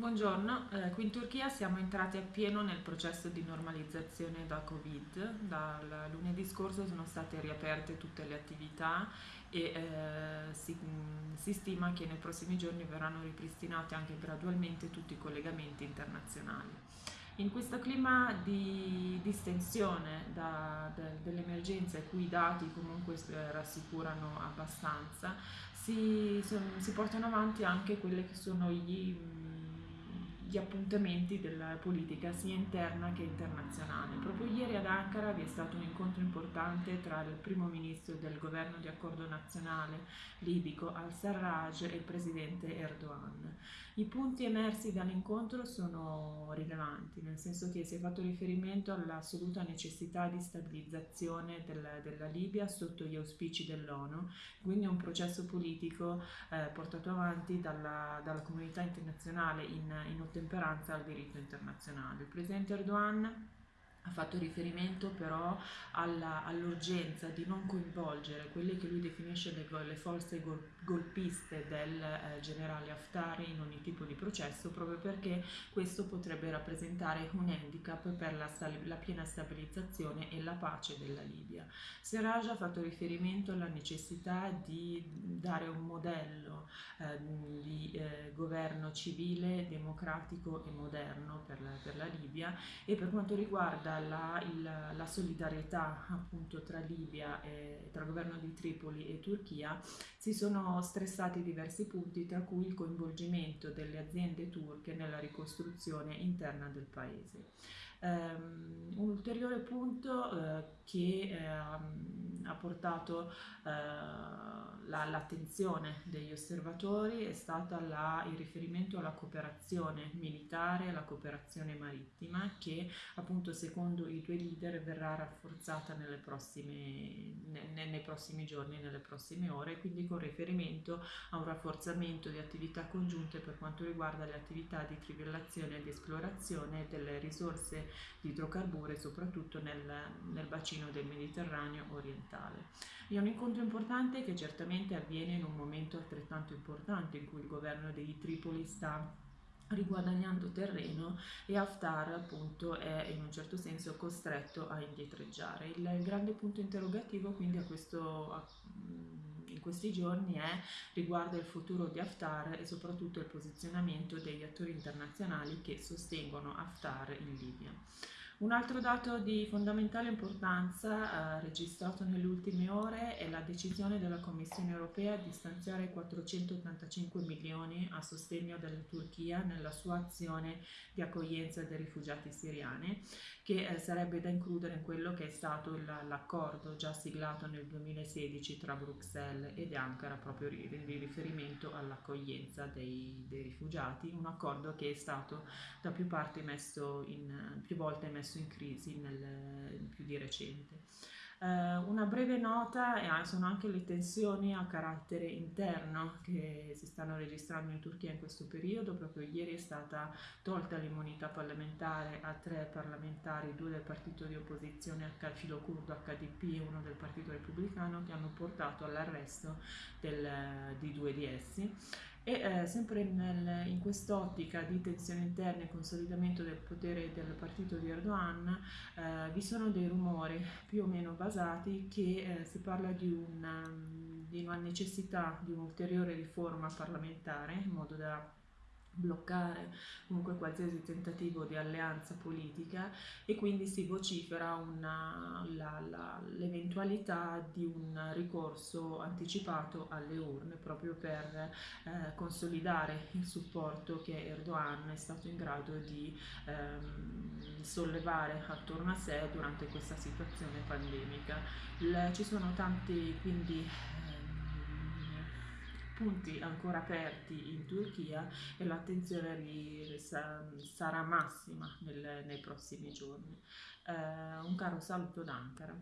Buongiorno, eh, qui in Turchia siamo entrati appieno nel processo di normalizzazione da Covid. Dal lunedì scorso sono state riaperte tutte le attività e eh, si, si, stima che nei prossimi giorni verranno ripristinati anche gradualmente tutti i collegamenti internazionali. In questo clima di distensione de, dell'emergenza, i cui dati comunque eh, rassicurano abbastanza, si, si portano avanti anche quelli che sono gli gli appuntamenti della politica sia interna che internazionale. Ankara vi è stato un incontro importante tra il primo ministro del governo di accordo nazionale libico al-Sarraj e il presidente Erdogan. I punti emersi dall'incontro sono rilevanti, nel senso che si è fatto riferimento all'assoluta necessità di stabilizzazione del, della Libia sotto gli auspici dell'ONU, quindi un processo politico eh, portato avanti dalla, dalla, comunità internazionale in, in ottemperanza al diritto internazionale. Il presidente Erdogan ha fatto riferimento però all'urgenza all di non coinvolgere quelle che lui definisce le, le forze gol, golpiste del eh, generale Haftar in ogni tipo di processo proprio perché questo potrebbe rappresentare un handicap per la, la piena stabilizzazione e la pace della Libia. Serraj ha fatto riferimento alla necessità di dare un modello governo civile, democratico e moderno per la, per la Libia e per quanto riguarda la, il, la solidarietà appunto tra Libia e tra governo di Tripoli e Turchia, si sono stressati diversi punti, tra cui il coinvolgimento delle aziende turche nella ricostruzione interna del paese. Um, un ulteriore punto uh, che uh, ha portato uh, l'attenzione degli osservatori è stata la, il riferimento alla cooperazione militare, alla cooperazione marittima che appunto secondo i due leader verrà rafforzata prossime, ne, nei prossimi giorni, nelle prossime ore, quindi con riferimento a un rafforzamento di attività congiunte per quanto riguarda le attività di trivellazione e di esplorazione delle risorse di idrocarburi soprattutto nel, nel bacino del Mediterraneo orientale. È un incontro importante che certamente avviene in un momento altrettanto importante in cui il governo di Tripoli sta riguadagnando terreno e Haftar appunto è in un certo senso costretto a indietreggiare. Il grande punto interrogativo quindi a questo, a, in questi giorni è riguardo il futuro di Haftar e soprattutto il posizionamento degli attori internazionali che sostengono Haftar in Libia. Un altro dato di fondamentale importanza eh, registrato nelle ultime ore è la decisione della Commissione europea di stanziare 485 milioni a sostegno della Turchia nella sua azione di accoglienza dei rifugiati siriani, che eh, sarebbe da includere in quello che è stato l'accordo già siglato nel 2016 tra Bruxelles ed Ankara proprio in riferimento all'accoglienza dei, dei rifugiati, un accordo che è stato da più parti messo in, più volte messo messo in crisi nel, più di recente. Eh, una breve nota eh, sono anche le tensioni a carattere interno che si stanno registrando in Turchia in questo periodo. Proprio ieri è stata tolta l'immunità parlamentare a tre parlamentari, due del partito di opposizione filo curdo HDP e uno del partito repubblicano, che hanno portato all'arresto di due di essi. E eh, sempre nel, in quest'ottica di tensione interna e consolidamento del potere del partito di Erdogan eh, vi sono dei rumori più o meno basati che eh, si parla di una, di una necessità di un'ulteriore riforma parlamentare in modo da bloccare comunque qualsiasi tentativo di alleanza politica e quindi si vocifera l'eventualità di un ricorso anticipato alle urne proprio per eh, consolidare il supporto che Erdogan è stato in grado di ehm, sollevare attorno a sé durante questa situazione pandemica. Il, ci sono tanti quindi punti ancora aperti in Turchia e l'attenzione sarà massima nel, nei prossimi giorni. Eh, un caro saluto d'Ankara.